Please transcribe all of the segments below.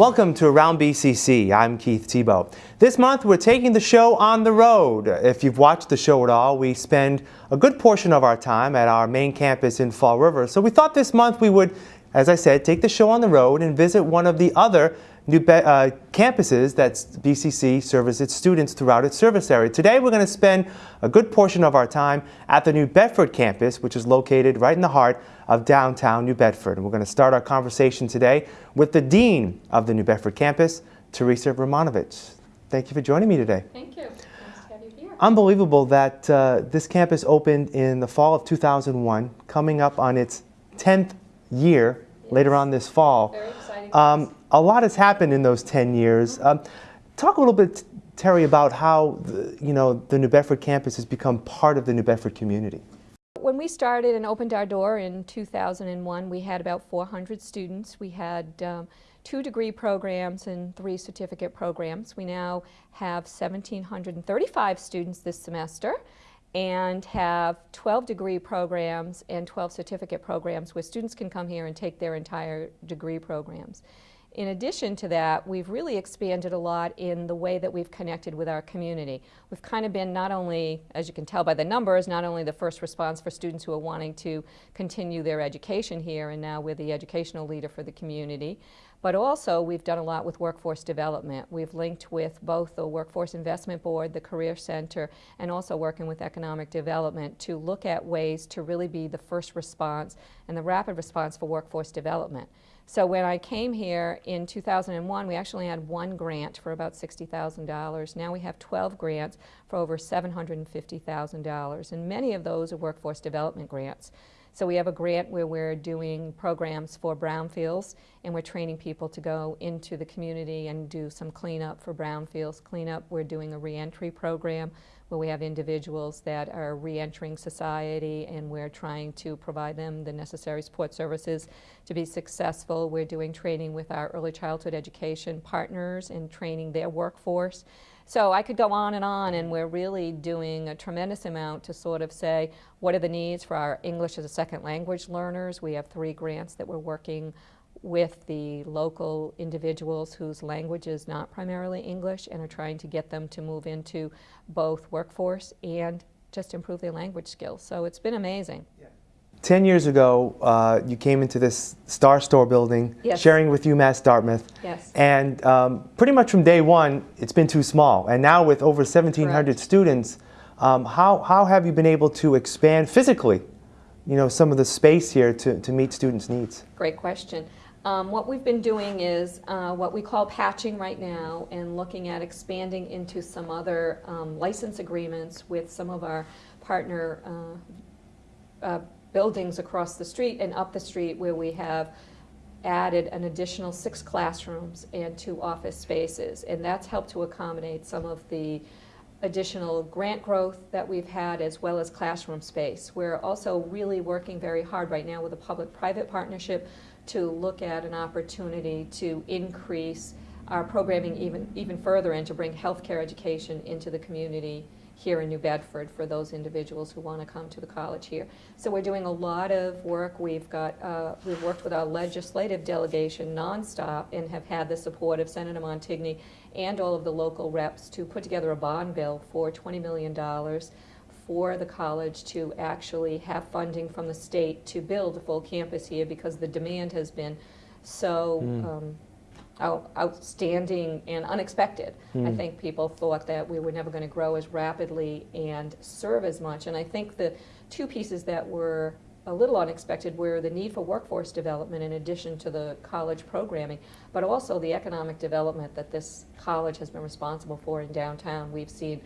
Welcome to Around BCC. I'm Keith Tebow. This month we're taking the show on the road. If you've watched the show at all, we spend a good portion of our time at our main campus in Fall River. So we thought this month we would, as I said, take the show on the road and visit one of the other new uh, campuses that BCC serves its students throughout its service area. Today we're going to spend a good portion of our time at the New Bedford campus, which is located right in the heart of downtown New Bedford. And we're going to start our conversation today with the Dean of the New Bedford campus, Teresa Romanovich. Thank you for joining me today. Thank you. Nice to have you here. Unbelievable that uh, this campus opened in the fall of 2001, coming up on its 10th year yes. later on this fall. Very. Um, a lot has happened in those 10 years. Um, talk a little bit, Terry, about how the, you know, the New Bedford campus has become part of the New Bedford community. When we started and opened our door in 2001, we had about 400 students. We had um, two degree programs and three certificate programs. We now have 1,735 students this semester and have 12 degree programs and 12 certificate programs where students can come here and take their entire degree programs. In addition to that, we've really expanded a lot in the way that we've connected with our community. We've kind of been not only, as you can tell by the numbers, not only the first response for students who are wanting to continue their education here, and now we're the educational leader for the community, but also we've done a lot with workforce development. We've linked with both the Workforce Investment Board, the Career Center, and also working with economic development to look at ways to really be the first response and the rapid response for workforce development. So when I came here in 2001, we actually had one grant for about $60,000. Now we have 12 grants for over $750,000, and many of those are workforce development grants. So we have a grant where we're doing programs for brownfields and we're training people to go into the community and do some cleanup for brownfields cleanup. We're doing a reentry program where we have individuals that are reentering society and we're trying to provide them the necessary support services to be successful. We're doing training with our early childhood education partners and training their workforce. So I could go on and on and we're really doing a tremendous amount to sort of say what are the needs for our English as a second language learners. We have three grants that we're working with the local individuals whose language is not primarily English and are trying to get them to move into both workforce and just improve their language skills. So it's been amazing. Yeah. 10 years ago, uh, you came into this Star Store building, yes. sharing with UMass Dartmouth. Yes. And um, pretty much from day one, it's been too small. And now with over 1,700 Correct. students, um, how, how have you been able to expand physically, you know, some of the space here to, to meet students' needs? Great question. Um, what we've been doing is uh, what we call patching right now and looking at expanding into some other um, license agreements with some of our partner uh, uh, buildings across the street and up the street where we have added an additional six classrooms and two office spaces. And that's helped to accommodate some of the additional grant growth that we've had as well as classroom space. We're also really working very hard right now with a public-private partnership to look at an opportunity to increase our programming even, even further and to bring healthcare education into the community here in New Bedford for those individuals who want to come to the college here. So we're doing a lot of work. We've got, uh, we've worked with our legislative delegation nonstop and have had the support of Senator Montigny and all of the local reps to put together a bond bill for $20 million for the college to actually have funding from the state to build a full campus here because the demand has been so mm. um, out, outstanding and unexpected. I hmm. think people thought that we were never going to grow as rapidly and serve as much. And I think the two pieces that were a little unexpected were the need for workforce development in addition to the college programming, but also the economic development that this college has been responsible for in downtown. We've seen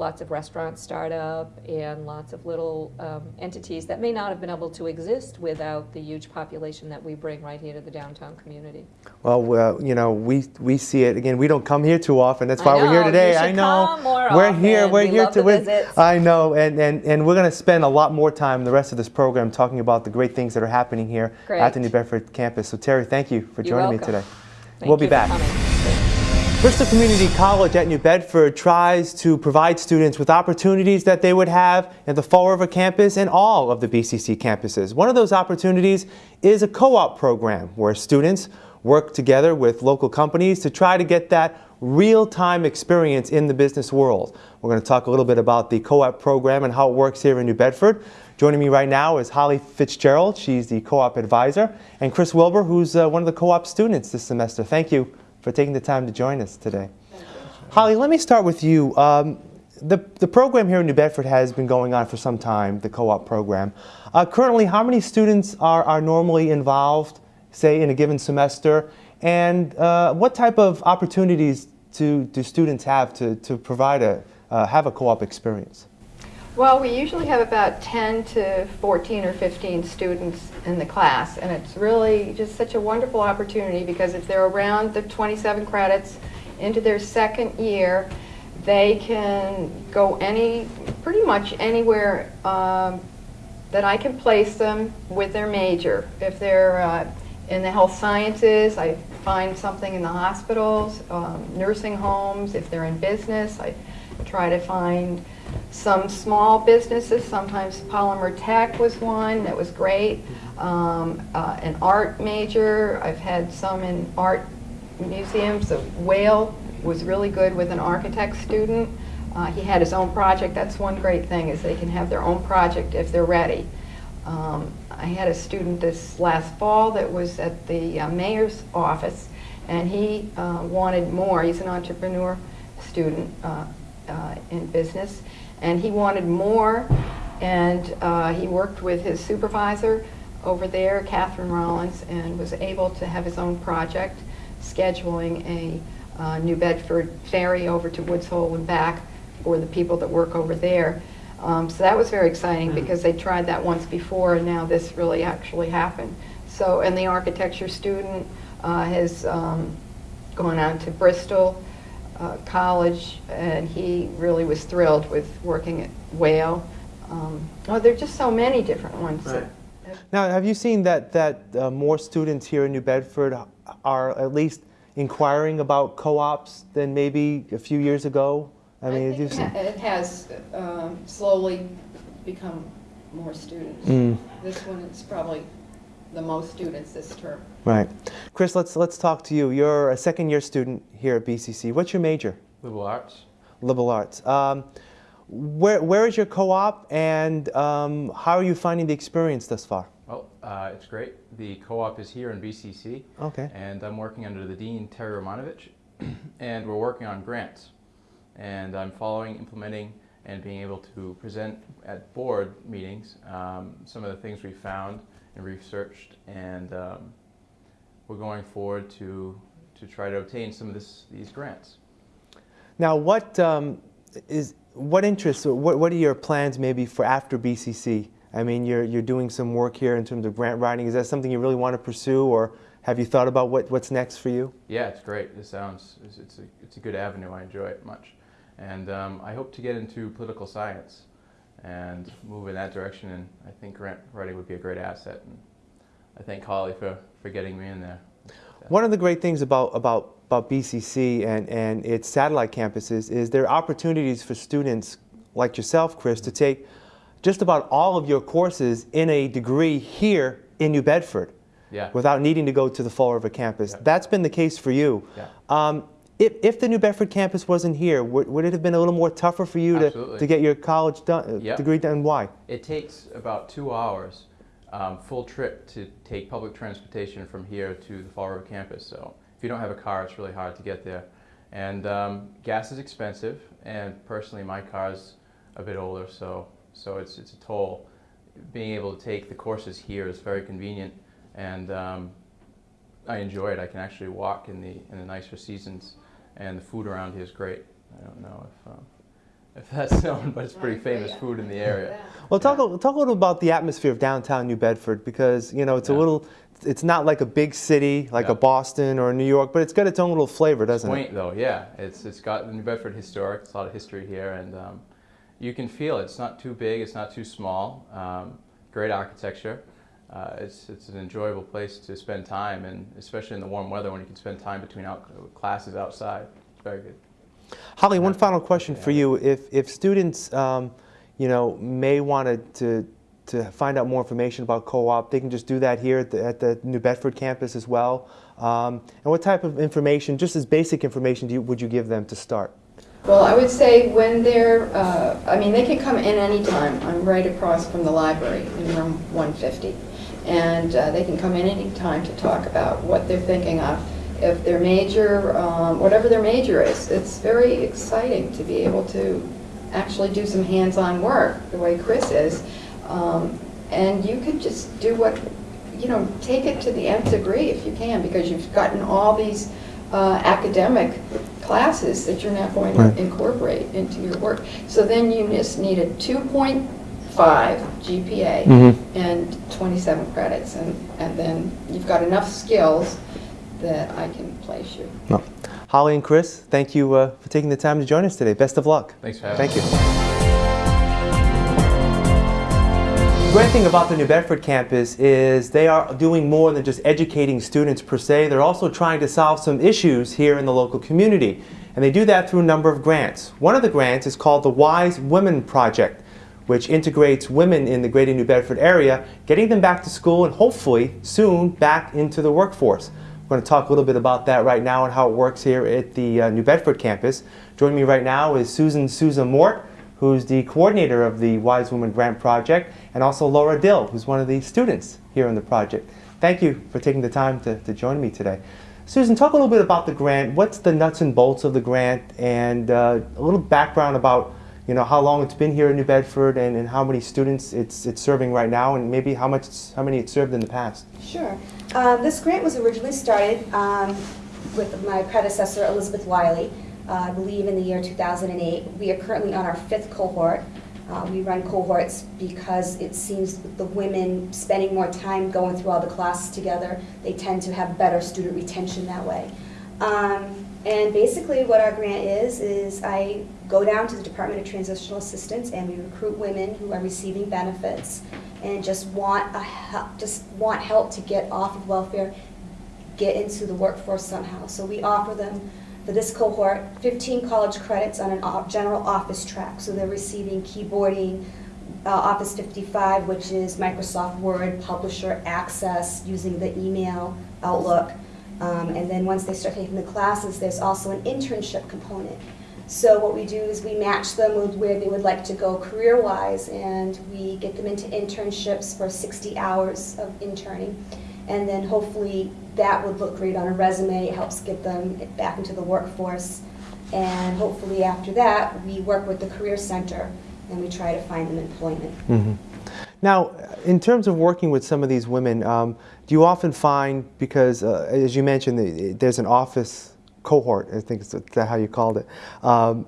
lots of restaurants start up and lots of little um, entities that may not have been able to exist without the huge population that we bring right here to the downtown community. Well, uh, you know, we we see it again. We don't come here too often. That's why we're here today. I know. we're often. here. We're we here to. Visit. I know, and and and we're going to spend a lot more time the rest of this program talking about the great things that are happening here great. at the New Bedford campus. So Terry, thank you for joining me today. Thank we'll be back. Bristol Community College at New Bedford tries to provide students with opportunities that they would have at the Fall River campus and all of the BCC campuses. One of those opportunities is a co-op program where students work together with local companies to try to get that real-time experience in the business world. We're going to talk a little bit about the co-op program and how it works here in New Bedford. Joining me right now is Holly Fitzgerald. She's the co-op advisor. And Chris Wilbur, who's uh, one of the co-op students this semester. Thank you for taking the time to join us today. Holly, let me start with you. Um, the, the program here in New Bedford has been going on for some time, the co-op program. Uh, currently, how many students are, are normally involved, say, in a given semester? And uh, what type of opportunities do, do students have to, to provide a, uh, have a co-op experience? Well, we usually have about 10 to 14 or 15 students in the class, and it's really just such a wonderful opportunity because if they're around the 27 credits into their second year, they can go any, pretty much anywhere um, that I can place them with their major. If they're uh, in the health sciences, I find something in the hospitals, um, nursing homes. If they're in business, I try to find some small businesses. Sometimes polymer tech was one that was great. Um, uh, an art major. I've had some in art museums. The Whale was really good with an architect student. Uh, he had his own project. That's one great thing is they can have their own project if they're ready. Um, I had a student this last fall that was at the uh, mayor's office and he uh, wanted more. He's an entrepreneur student uh, in business and he wanted more and uh, he worked with his supervisor over there, Catherine Rollins, and was able to have his own project scheduling a uh, New Bedford ferry over to Woods Hole and back for the people that work over there. Um, so that was very exciting because they tried that once before and now this really actually happened. So, and the architecture student uh, has um, gone out to Bristol uh, College and he really was thrilled with working at Whale. Um, oh, there are just so many different ones. Right. Now, have you seen that, that uh, more students here in New Bedford are at least inquiring about co-ops than maybe a few years ago? I mean, I think it, ha it has um, slowly become more students. Mm. This one is probably the most students this term. Right. Chris, let's, let's talk to you. You're a second year student here at BCC. What's your major? Liberal arts. Liberal arts. Um, where, where is your co-op and um, how are you finding the experience thus far? Well, uh, it's great. The co-op is here in BCC. Okay. And I'm working under the Dean, Terry Romanovich, and we're working on grants and I'm following, implementing, and being able to present at board meetings um, some of the things we found and researched, and um, we're going forward to to try to obtain some of this, these grants. Now, what um, is what interests? What what are your plans maybe for after BCC? I mean, you're you're doing some work here in terms of grant writing. Is that something you really want to pursue, or have you thought about what, what's next for you? Yeah, it's great. It sounds it's, it's a it's a good avenue. I enjoy it much. And um, I hope to get into political science and move in that direction. And I think grant writing would be a great asset. And I thank Holly for, for getting me in there. One of the great things about, about, about BCC and, and its satellite campuses is there are opportunities for students like yourself, Chris, to take just about all of your courses in a degree here in New Bedford yeah. without needing to go to the Fall River campus. Yeah. That's been the case for you. Yeah. Um, if, if the New Bedford campus wasn't here, would, would it have been a little more tougher for you to, to get your college done, uh, yep. degree done? Why? It takes about two hours um, full trip to take public transportation from here to the Fall River campus. So if you don't have a car, it's really hard to get there. And um, gas is expensive, and personally, my car's a bit older, so so it's it's a toll. Being able to take the courses here is very convenient, and um, I enjoy it. I can actually walk in the in the nicer seasons and the food around here is great. I don't know if um, if that's known, but it's pretty famous food in the area. Well, talk yeah. talk a little about the atmosphere of downtown New Bedford because you know it's yeah. a little. It's not like a big city like yeah. a Boston or New York, but it's got its own little flavor, doesn't it's quaint, it? Quaint though, yeah. It's it's got New Bedford historic. It's a lot of history here, and um, you can feel it. It's not too big. It's not too small. Um, great architecture uh, it's, it's an enjoyable place to spend time, and especially in the warm weather when you can spend time between out, classes outside. It's very good. Holly, one final question for you. If, if students, um, you know, may want to, to find out more information about co-op, they can just do that here at the, at the New Bedford campus as well. Um, and what type of information, just as basic information, do you, would you give them to start? Well, I would say when they're, uh, I mean, they can come in anytime. I'm right across from the library in room 150. And uh, they can come in anytime to talk about what they're thinking of. If their major, um, whatever their major is, it's very exciting to be able to actually do some hands-on work, the way Chris is. Um, and you could just do what, you know, take it to the nth degree if you can, because you've gotten all these uh, academic classes that you're now going Right. to incorporate into your work. So then you just need a 2.5 GPA Mhm. and 27 credits, and, and then you've got enough skills that I can place you. No. Holly and Chris, thank you uh, for taking the time to join us today. Best of luck. Thanks for having Thank us. you. The great thing about the New Bedford campus is they are doing more than just educating students per se. They're also trying to solve some issues here in the local community. And they do that through a number of grants. One of the grants is called the Wise Women Project, which integrates women in the greater New Bedford area, getting them back to school and hopefully soon back into the workforce. We're going to talk a little bit about that right now and how it works here at the uh, New Bedford campus. Joining me right now is Susan Souza Mort, who's the coordinator of the Wise Women Grant Project, and also Laura Dill, who's one of the students here in the project. Thank you for taking the time to, to join me today. Susan, talk a little bit about the grant. What's the nuts and bolts of the grant, and uh, a little background about you know how long it's been here in New Bedford, and, and how many students it's it's serving right now, and maybe how much how many it's served in the past. Sure. Um, this grant was originally started um, with my predecessor, Elizabeth Wiley, uh, I believe in the year 2008. We are currently on our fifth cohort. Uh, we run cohorts because it seems the women spending more time going through all the classes together, they tend to have better student retention that way. Um, and basically what our grant is, is I go down to the Department of Transitional Assistance and we recruit women who are receiving benefits and just want a help, just want help to get off of welfare, get into the workforce somehow. So we offer them, for this cohort, 15 college credits on an op- general office track. So they're receiving keyboarding, uh, Office 55, which is Microsoft Word, Publisher Access, using the email, Outlook. Um, and then once they start taking the classes, there's also an internship component. So what we do is we match them with where they would like to go career-wise, and we get them into internships for 60 hours of interning. And then hopefully that would look great on a resume, it helps get them back into the workforce. And hopefully after that, we work with the Career Center and we try to find them employment. Mhm. Now, in terms of working with some of these women, um, do you often find, because uh, as you mentioned, the- there's an office cohort, I think is that how you called it. Um,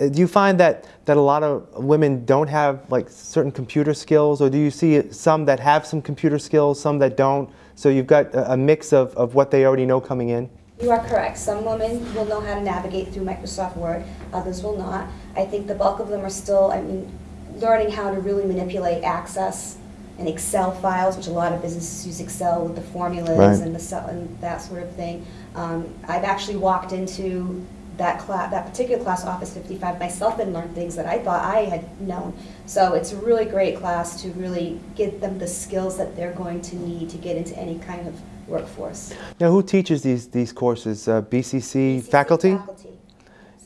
uh, do you find that, that a lot of women don't have like certain computer skills, or do you see some that have some computer skills, some that don't? So you've got a, a mix of, of what they already know coming in? You are correct. Some women will know how to navigate through Microsoft Word, others will not. I think the bulk of them are still, I mean, learning how to really manipulate Access and Excel files, which a lot of businesses use Excel with the formulas Right. and the cell and that sort of thing. Um, I've actually walked into that class, that particular class, Office 55, myself and learned things that I thought I had known. So it's a really great class to really get them the skills that they're going to need to get into any kind of workforce. Now, who teaches these, these courses? Uh, BCC, faculty? Faculty.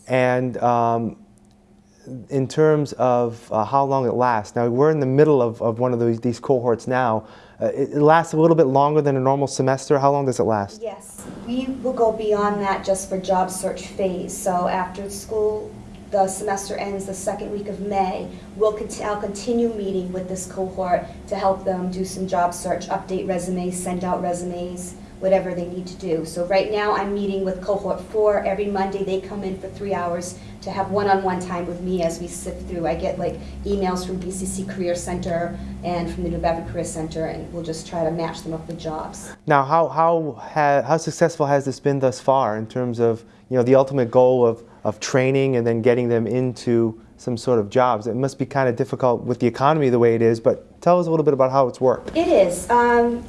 And um, in terms of uh, how long it lasts, now we're in the middle of, of one of those, these cohorts now. Uh, it, it lasts a little bit longer than a normal semester. How long does it last? Yes, we will go beyond that just for job search phase. So after school, the semester ends the second week of May, we'll conti- I'll continue meeting with this cohort to help them do some job search, update resumes, send out resumes, whatever they need to do. So right now, I'm meeting with cohort four. Every Monday, they come in for three hours to have one-on-one time with me as we sift through. I get like emails from BCC Career Center and from the New Bedford Career Center, and we'll just try to match them up with jobs. Now, how, how, ha, how successful has this been thus far in terms of you know, the ultimate goal of, of training and then getting them into some sort of jobs? It must be kind of difficult with the economy the way it is, but tell us a little bit about how it's worked. It is. Um,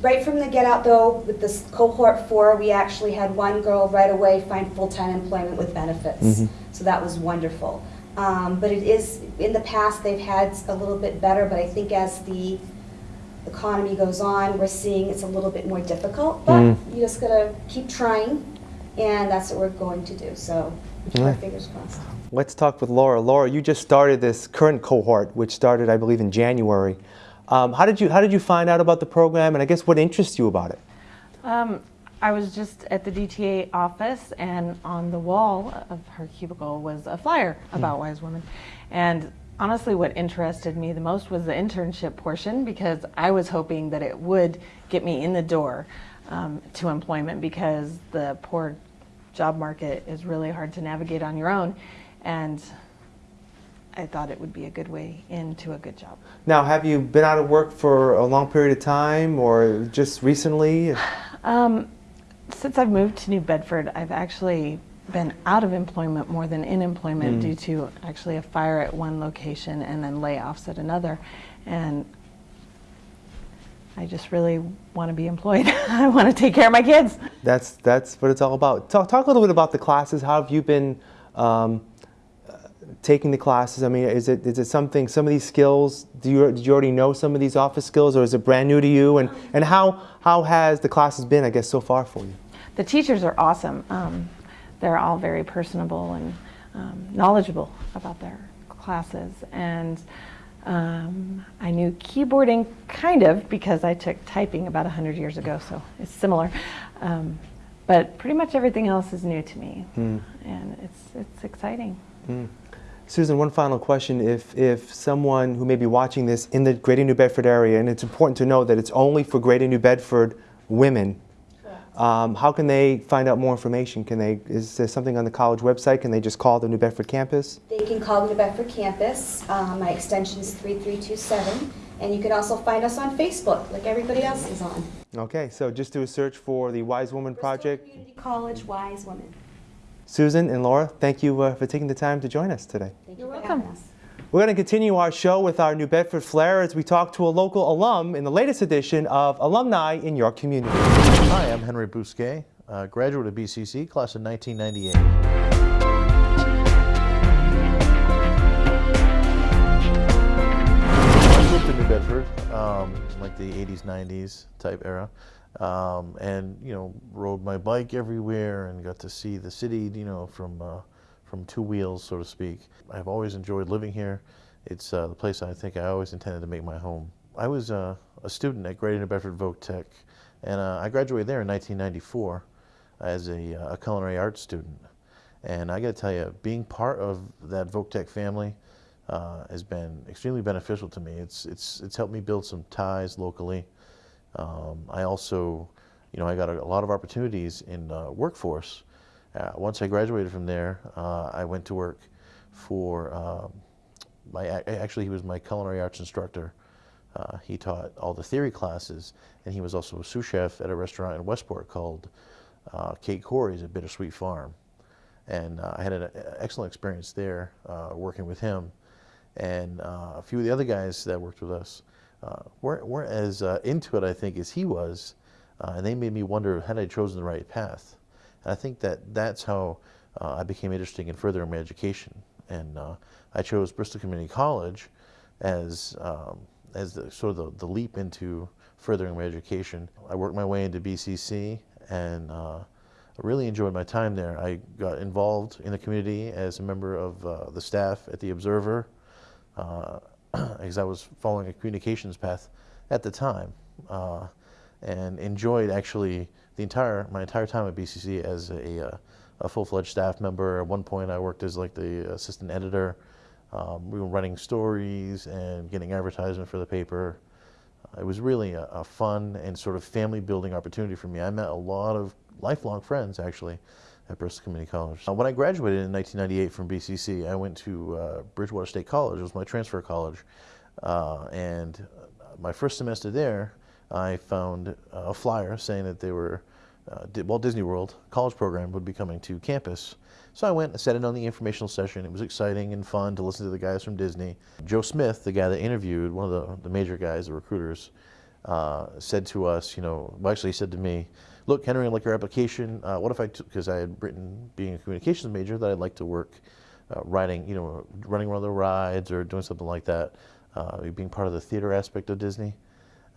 right from the get out, though, with this cohort four, we actually had one girl right away find full time employment with benefits. Mhm. So that was wonderful. Um, but it is, in the past, they've had a little bit better, but I think as the economy goes on, we're seeing it's a little bit more difficult, but Mm. you just gotta keep trying, and that's what we're going to do. So keep our fingers crossed. Let's talk with Laura. Laura, you just started this current cohort, which started, I believe, in January. Um, how did you How did you find out about the program, and I guess what interests you about it? Um, I was just at the DTA office, and on the wall of her cubicle was a flyer about Wise Women. And honestly, what interested me the most was the internship portion because I was hoping that it would get me in the door um, to employment because the poor job market is really hard to navigate on your own. And I thought it would be a good way into a good job. Now, have you been out of work for a long period of time, or just recently? Um, since I've moved to New Bedford, I've actually been out of employment more than in employment due to actually a fire at one location and then layoffs at another. And I just really want to be employed. I want to take care of my kids. That's that's what it's all about. Talk talk a little bit about the classes. How have you been um, taking the classes? I mean, is it is it something? Some of these skills. Do you did you already know some of these office skills, or is it brand new to you? And and how how has the classes been? I guess so far for you. The teachers are awesome. Um, they're all very personable and um, knowledgeable about their classes. And um, I knew keyboarding kind of because I took typing about 100 years ago, so it's similar. Um, but pretty much everything else is new to me, and it's, it's exciting. Susan, one final question. If, if someone who may be watching this in the Greater New Bedford area, and it's important to know that it's only for Greater New Bedford women, um, how can they find out more information? Can they, is there something on the college website? Can they just call the New Bedford campus? They can call the New Bedford campus. Um, my extension is 3327. And you can also find us on Facebook, like everybody else is on. Okay, so just do a search for the Wise Woman Bristol Project. Community College Wise Women. Susan and Laura, thank you uh, for taking the time to join us today. Thank You're you welcome. We're going to continue our show with our New Bedford flair as we talk to a local alum in the latest edition of Alumni in Your Community. Hi, I'm Henry Bousquet, uh, graduate of BCC, class of 1998. I moved to New Bedford, um, like the 80s, 90s type era, um, and you know, rode my bike everywhere and got to see the city, you know, from uh, from two wheels, so to speak. I've always enjoyed living here. It's uh, the place I think I always intended to make my home. I was uh, a student at Greater New Bedford Voc Tech, and uh, I graduated there in 1994 as a, uh, a culinary arts student. And I got to tell you, being part of that Voc Tech family uh, has been extremely beneficial to me. It's, it's, it's helped me build some ties locally. Um, I also, you know, I got a, a lot of opportunities in uh, workforce. Uh, once I graduated from there, uh, I went to work for um, my, actually he was my culinary arts instructor. Uh, he taught all the theory classes, and he was also a sous chef at a restaurant in Westport called uh, Kate Corey's at Bittersweet Farm. And uh, I had an excellent experience there working with him. And a few of the other guys that worked with us uh, weren't, weren't as uh, into it, I think, as he was. Uh, and they made me wonder had I chosen the right path. And I think that that's how uh, I became interested in furthering my education. And uh, I chose Bristol Community College as, um, as the, sort of the, the leap into furthering my education. I worked my way into BCC and uh, really enjoyed my time there. I got involved in the community as a member of the staff at the Observer because I was following a communications path at the time, uh, and enjoyed actually the entire my entire time at BCC as a, uh, a full-fledged staff member. At one point, I worked as like the assistant editor. Um, we were running stories and getting advertisement for the paper. It was really a, a fun and sort of family-building opportunity for me. I met a lot of lifelong friends actually at Bristol Community College. Uh, when I graduated in 1998 from BCC, I went to uh, Bridgewater State College. It was my transfer college. Uh, and my first semester there, I found a flyer saying that they were, uh, Walt Disney World college program would be coming to campus. So I went and sat in on the informational session. It was exciting and fun to listen to the guys from Disney. Joe Smith, the guy that interviewed, one of the, the major guys, the recruiters, uh, said to us, you know, well, actually he said to me, look, Henry, I like your application. Uh, what if I, because I had written, being a communications major, that I'd like to work uh, you know, running one of the rides or doing something like that, uh, being part of the theater aspect of Disney.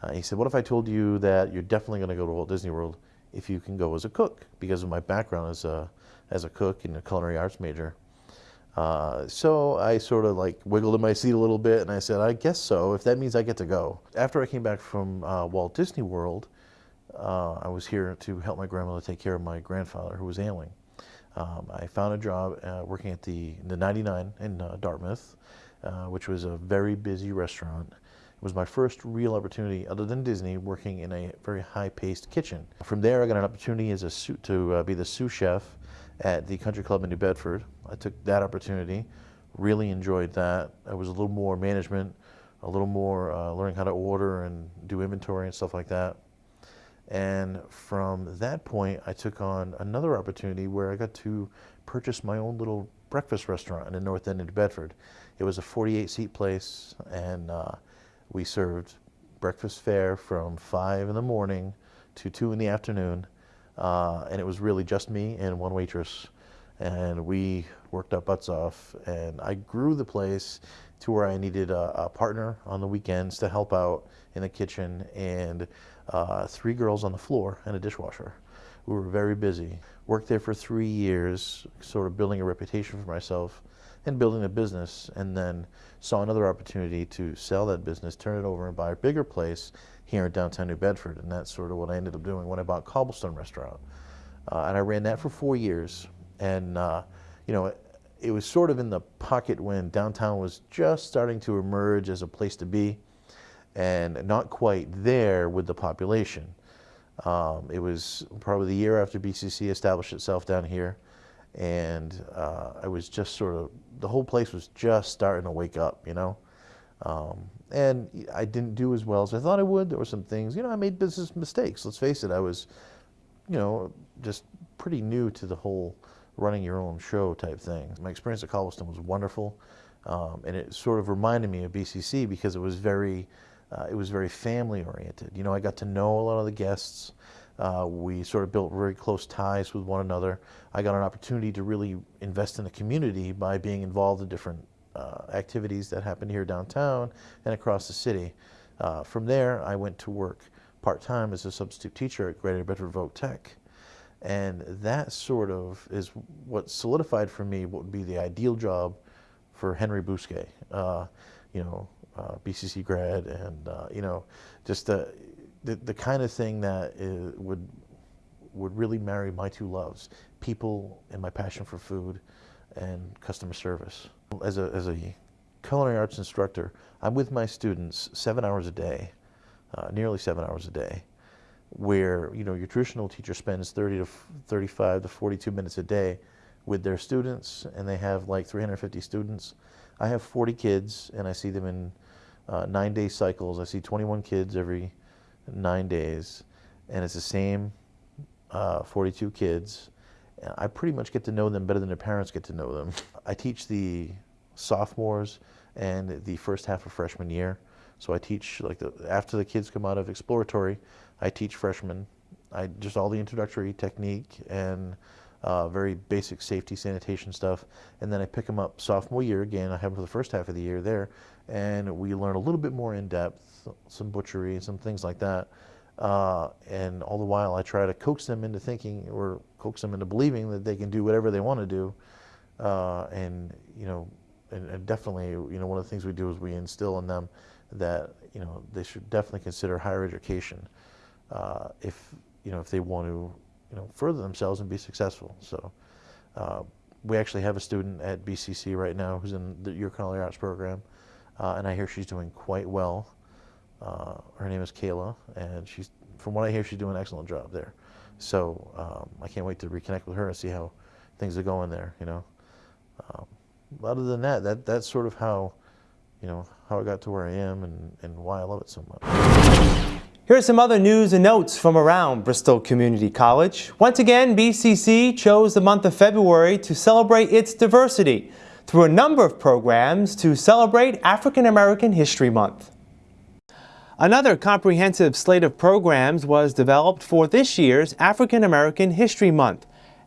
Uh, he said, what if I told you that you're definitely going to go to Walt Disney World if you can go as a cook because of my background as a, as a cook and a culinary arts major. Uh, so I sort of like wiggled in my seat a little bit and I said, I guess so, if that means I get to go. After I came back from uh, Walt Disney World, uh, I was here to help my grandmother take care of my grandfather who was ailing. Um, I found a job uh, working at the, the 99 in uh, Dartmouth, uh, which was a very busy restaurant. It was my first real opportunity, other than Disney, working in a very high-paced kitchen. From there, I got an opportunity as a to be the sous chef at the Country Club in New Bedford. I took that opportunity, really enjoyed that. I was a little more management, a little more uh, learning how to order and do inventory and stuff like that. And from that point, I took on another opportunity where I got to purchase my own little breakfast restaurant in the North End of Bedford. It was a 48 seat place and uh, we served breakfast fare from 5 in the morning to 2 in the afternoon uh, and it was really just me and one waitress. And we worked our butts off. And I grew the place to where I needed a, a partner on the weekends to help out in the kitchen and uh, three girls on the floor and a dishwasher. We were very busy. Worked there for three years, sort of building a reputation for myself and building a business and then saw another opportunity to sell that business, turn it over and buy a bigger place here in downtown New Bedford. And that's sort of what I ended up doing when I bought Cobblestone Restaurant. Uh, and I ran that for four years. And, uh, you know, it, it, was sort of in the pocket when downtown was just starting to emerge as a place to be and not quite there with the population. Um, it was probably the year after BCC established itself down here. And uh, I was just sort of, the whole place was just starting to wake up, you know? Um, and I didn't do as well as I thought I would. There were some things, you know, I made business mistakes. Let's face it, I was, you know, just pretty new to the whole running your own show type thing. My experience at Cobblestone was wonderful, um, and it sort of reminded me of BCC because it was very, uh, it was very family oriented. You know, I got to know a lot of the guests. Uh, we sort of built very close ties with one another. I got an opportunity to really invest in the community by being involved in different uh, activities that happened here downtown and across the city. Uh, from there, I went to work part-time as a substitute teacher at Greater Bedford Voc Tech. And that sort of is what solidified for me what would be the ideal job for Henry Bousquet, uh, you know, uh, BCC grad, and uh, you know, just the, the, the kind of thing that is, would would really marry my two loves: people and my passion for food, and customer service. As a, as a culinary arts instructor, I'm with my students seven hours a day, uh, nearly seven hours a day, where you know your traditional teacher spends 30 to 35 to 42 minutes a day with their students, and they have like 350 students. I have 40 kids, and I see them in uh, nine-day cycles. I see 21 kids every nine days, and it's the same uh, 42 kids I pretty much get to know them better than their parents get to know them. I teach the sophomores and the first half of freshman year. So I teach like the, after the kids come out of exploratory, I teach freshmen. I just all the introductory technique and uh, very basic safety sanitation stuff. And then I pick them up sophomore year again. I have them for the first half of the year there, and we learn a little bit more in depth, some butchery, some things like that. Uh, and all the while I try to coax them into thinking or coax them into believing that they can do whatever they want to do. Uh, and, you know, and, and, definitely, you know, one of the things we do is we instill in them that, you know, they should definitely consider higher education uh, if, you know, if they want to, you know, further themselves and be successful. So uh, we actually have a student at BCC right now who's in the Your Culinary Arts program, uh, and I hear she's doing quite well. Uh, her name is Kayla, and she's, from what I hear, she's doing an excellent job there. So um, I can't wait to reconnect with her and see how things are going there. You know, um, other than that, that that's sort of how, you know, how I got to where I am and, and why I love it so much. Here's some other news and notes from around Bristol Community College. Once again, BCC chose the month of February to celebrate its diversity through a number of programs to celebrate African American History Month. Another comprehensive slate of programs was developed for this year's African American History Month.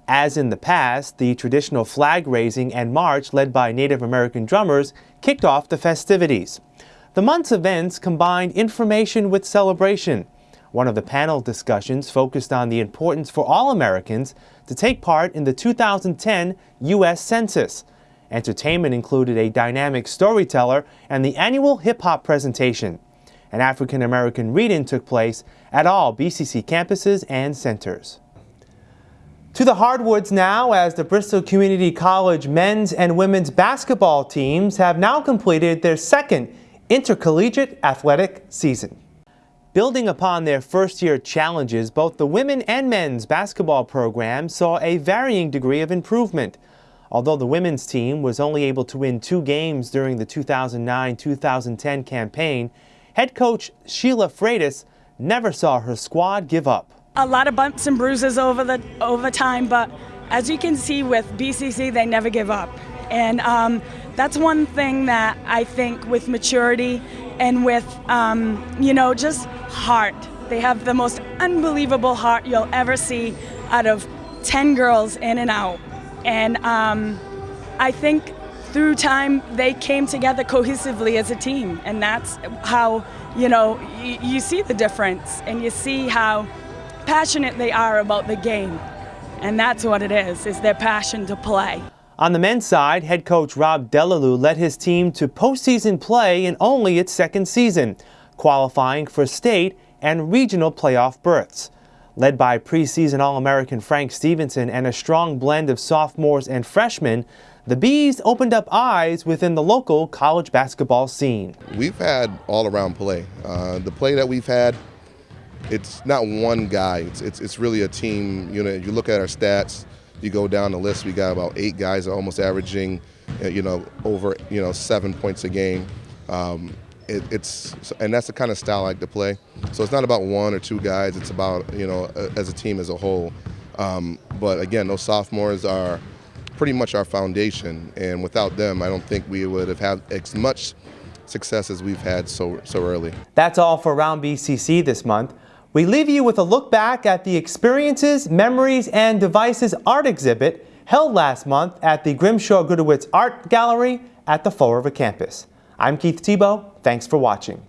As in the past, the traditional flag raising and march led by Native American drummers kicked off the festivities. The month's events combined information with celebration. One of the panel discussions focused on the importance for all Americans to take part in the 2010 U.S. Census. Entertainment included a dynamic storyteller and the annual hip-hop presentation. An African-American read-in took place at all BCC campuses and centers. To the hardwoods now as the Bristol Community College men's and women's basketball teams have now completed their second intercollegiate athletic season. Building upon their first-year challenges, both the women and men's basketball programs saw a varying degree of improvement. Although the women's team was only able to win two games during the 2009-2010 campaign, head coach Sheila Freitas never saw her squad give up. A lot of bumps and bruises over the over time, but as you can see with BCC, they never give up. And um, that's one thing that I think with maturity and with, um, you know, just heart. They have the most unbelievable heart you'll ever see out of 10 girls in and out. And um, I think through time they came together cohesively as a team. And that's how, you know, you see the difference and you see how passionate they are about the game. And that's what it is, is their passion to play. On the men's side, head coach Rob Delalue led his team to postseason play in only its second season, qualifying for state and regional playoff berths. Led by preseason All-American Frank Stevenson and a strong blend of sophomores and freshmen, the Bees opened up eyes within the local college basketball scene. We've had all-around play. Uh, the play that we've had, it's not one guy. It's, it's, it's really a team unit. You know, you look at our stats, you go down the list, we got about eight guys almost averaging, uh, you know, over, you know, seven points a game. Um, it, it's and that's the kind of style I like to play. So it's not about one or two guys. It's about you know as a team as a whole. Um, but again, those sophomores are pretty much our foundation, and without them, I don't think we would have had as much success as we've had so so early. That's all for Round BCC this month. We leave you with a look back at the Experiences, Memories, and Devices art exhibit held last month at the Grimshaw Gudewicz Art Gallery at the Fall River campus. I'm Keith Tebow. Thanks for watching.